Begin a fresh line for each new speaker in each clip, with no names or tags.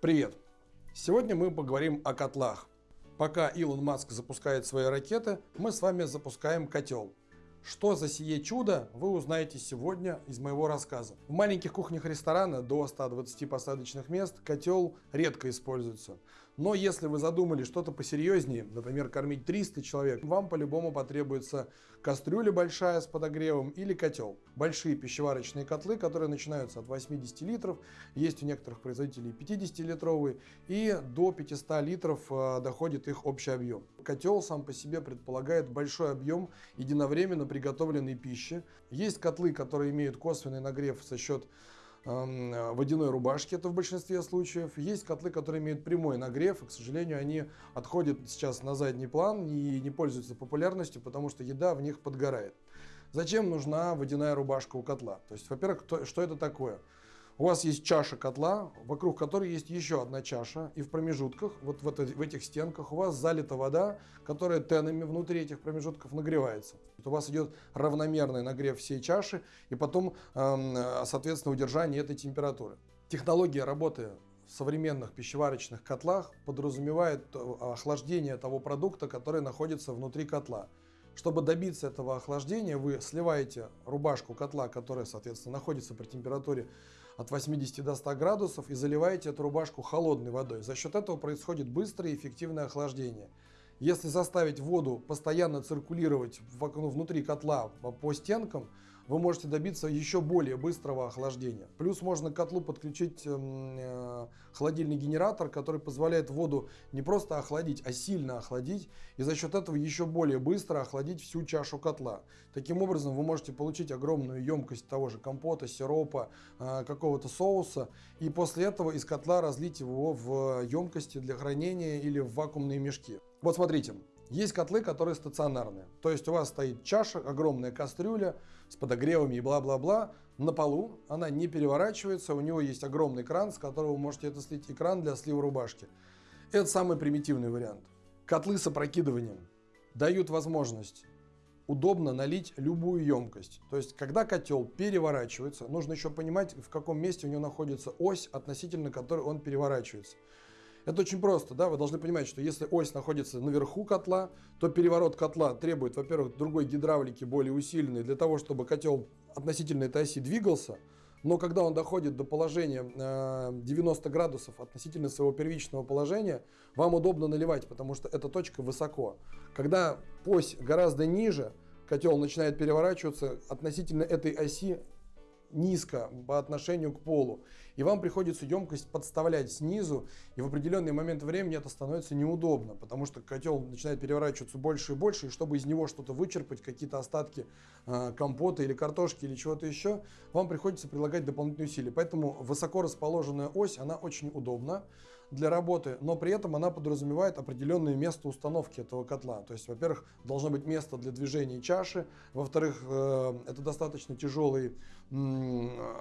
Привет! Сегодня мы поговорим о котлах. Пока Илон Маск запускает свои ракеты, мы с вами запускаем котел. Что за сие чудо, вы узнаете сегодня из моего рассказа. В маленьких кухнях ресторана до 120 посадочных мест котел редко используется. Но если вы задумали что-то посерьезнее, например, кормить 300 человек, вам по-любому потребуется кастрюля большая с подогревом или котел. Большие пищеварочные котлы, которые начинаются от 80 литров, есть у некоторых производителей 50-литровые, и до 500 литров э, доходит их общий объем. Котел сам по себе предполагает большой объем единовременно приготовленной пищи. Есть котлы, которые имеют косвенный нагрев за счет водяной рубашки, это в большинстве случаев. Есть котлы, которые имеют прямой нагрев, и, к сожалению, они отходят сейчас на задний план и не пользуются популярностью, потому что еда в них подгорает. Зачем нужна водяная рубашка у котла? То есть, во-первых, что это такое? У вас есть чаша котла, вокруг которой есть еще одна чаша, и в промежутках, вот в, это, в этих стенках, у вас залита вода, которая тенами внутри этих промежутков нагревается. у вас идет равномерный нагрев всей чаши, и потом, э, соответственно, удержание этой температуры. Технология работы в современных пищеварочных котлах подразумевает э, охлаждение того продукта, который находится внутри котла. Чтобы добиться этого охлаждения, вы сливаете рубашку котла, которая, соответственно, находится при температуре от 80 до 100 градусов, и заливаете эту рубашку холодной водой. За счет этого происходит быстрое и эффективное охлаждение. Если заставить воду постоянно циркулировать внутри котла по стенкам, вы можете добиться еще более быстрого охлаждения. Плюс можно к котлу подключить эм, э, холодильный генератор, который позволяет воду не просто охладить, а сильно охладить. И за счет этого еще более быстро охладить всю чашу котла. Таким образом вы можете получить огромную емкость того же компота, сиропа, э, какого-то соуса. И после этого из котла разлить его в емкости для хранения или в вакуумные мешки. Вот смотрите, есть котлы, которые стационарные. То есть у вас стоит чаша, огромная кастрюля с подогревами и бла-бла-бла на полу. Она не переворачивается, у него есть огромный кран, с которого вы можете это слить, экран для слива рубашки. Это самый примитивный вариант. Котлы с опрокидыванием дают возможность удобно налить любую емкость. То есть, когда котел переворачивается, нужно еще понимать, в каком месте у него находится ось, относительно которой он переворачивается. Это очень просто, да, вы должны понимать, что если ось находится наверху котла, то переворот котла требует, во-первых, другой гидравлики, более усиленной, для того, чтобы котел относительно этой оси двигался, но когда он доходит до положения 90 э, градусов относительно своего первичного положения, вам удобно наливать, потому что эта точка высоко. Когда ось гораздо ниже, котел начинает переворачиваться, относительно этой оси низко по отношению к полу. И вам приходится емкость подставлять снизу, и в определенный момент времени это становится неудобно, потому что котел начинает переворачиваться больше и больше, и чтобы из него что-то вычерпать, какие-то остатки э, компота или картошки или чего-то еще, вам приходится прилагать дополнительные усилия. Поэтому высоко расположенная ось, она очень удобна для работы, но при этом она подразумевает определенное место установки этого котла. То есть, во-первых, должно быть место для движения чаши, во-вторых, э, это достаточно тяжелый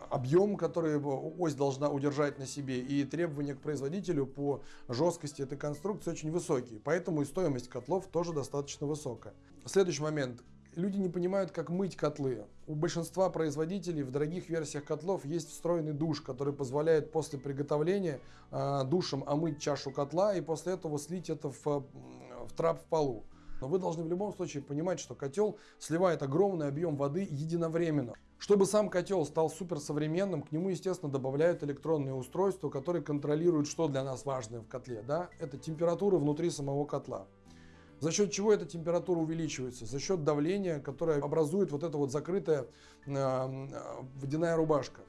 объем, который ось должна удержать на себе, и требования к производителю по жесткости этой конструкции очень высокие. Поэтому и стоимость котлов тоже достаточно высокая. Следующий момент. Люди не понимают, как мыть котлы. У большинства производителей в дорогих версиях котлов есть встроенный душ, который позволяет после приготовления э, душем омыть чашу котла и после этого слить это в, в трап в полу. Но вы должны в любом случае понимать, что котел сливает огромный объем воды единовременно. Чтобы сам котел стал суперсовременным, к нему, естественно, добавляют электронные устройства, которые контролируют, что для нас важно в котле. Да? Это температура внутри самого котла. За счет чего эта температура увеличивается? За счет давления, которое образует вот эта вот закрытая э, водяная рубашка.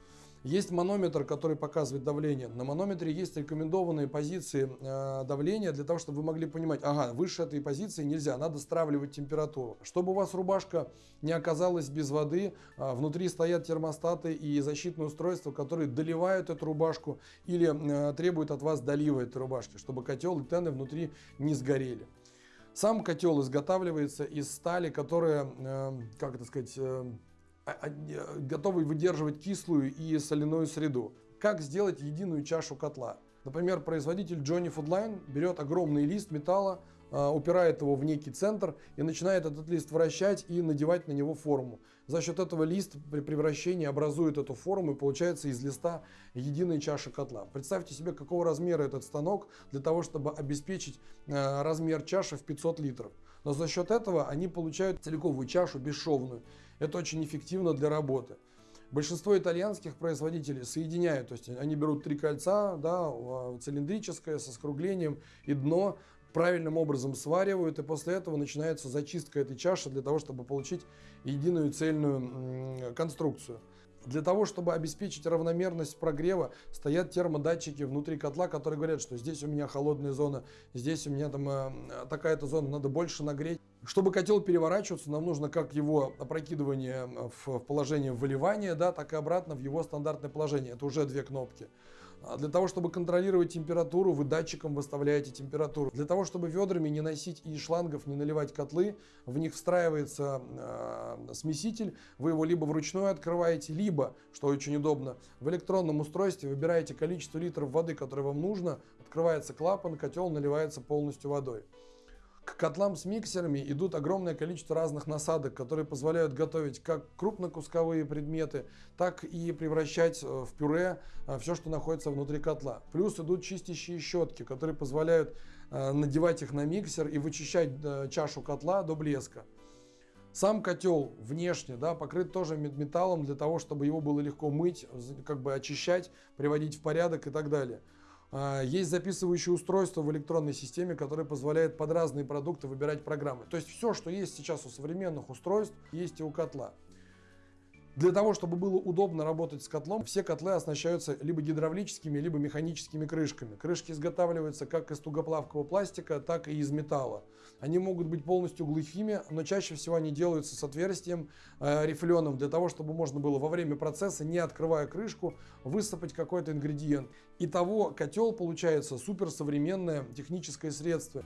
Есть манометр, который показывает давление. На манометре есть рекомендованные позиции э, давления для того, чтобы вы могли понимать, ага, выше этой позиции нельзя, надо стравливать температуру. Чтобы у вас рубашка не оказалась без воды, э, внутри стоят термостаты и защитные устройства, которые доливают эту рубашку или э, требуют от вас долива этой рубашки, чтобы котел и тены внутри не сгорели. Сам котел изготавливается из стали, которая, э, как это сказать, э, а, а, готовый выдерживать кислую и соляную среду. Как сделать единую чашу котла? Например, производитель Johnny Foodline берет огромный лист металла, э, упирает его в некий центр и начинает этот лист вращать и надевать на него форму. За счет этого лист при превращении образует эту форму и получается из листа единая чаша котла. Представьте себе, какого размера этот станок для того, чтобы обеспечить а, размер чаши в 500 литров. Но за счет этого они получают целиковую чашу бесшовную. Это очень эффективно для работы. Большинство итальянских производителей соединяют, то есть они берут три кольца, да, цилиндрическое со скруглением и дно правильным образом сваривают, и после этого начинается зачистка этой чаши для того, чтобы получить единую цельную конструкцию. Для того, чтобы обеспечить равномерность прогрева, стоят термодатчики внутри котла, которые говорят, что здесь у меня холодная зона, здесь у меня там э, такая-то зона, надо больше нагреть. Чтобы котел переворачиваться, нам нужно как его опрокидывание в положение выливания, да, так и обратно в его стандартное положение. Это уже две кнопки. А для того, чтобы контролировать температуру, вы датчиком выставляете температуру. Для того, чтобы ведрами не носить и шлангов, не наливать котлы, в них встраивается э, смеситель. Вы его либо вручную открываете, либо, что очень удобно, в электронном устройстве выбираете количество литров воды, которое вам нужно, открывается клапан, котел наливается полностью водой. К котлам с миксерами идут огромное количество разных насадок, которые позволяют готовить как крупнокусковые предметы, так и превращать э, в пюре э, все, что находится внутри котла. Плюс идут чистящие щетки, которые позволяют э, надевать их на миксер и вычищать чашу котла до блеска. Сам котел внешне да, покрыт тоже металлом для того, чтобы его было легко мыть, как бы очищать, приводить в порядок и так далее. А, есть записывающее устройство в электронной системе, которое позволяет под разные продукты выбирать программы. То есть все, что есть сейчас у современных устройств, есть и у котла. Для того, чтобы было удобно работать с котлом, все котлы оснащаются либо гидравлическими, либо механическими крышками. Крышки изготавливаются как из тугоплавкого пластика, так и из металла. Они могут быть полностью глухими, но чаще всего они делаются с отверстием э, рифленым, для того, чтобы можно было во время процесса, не открывая крышку, высыпать какой-то ингредиент. Итого котел получается суперсовременное техническое средство.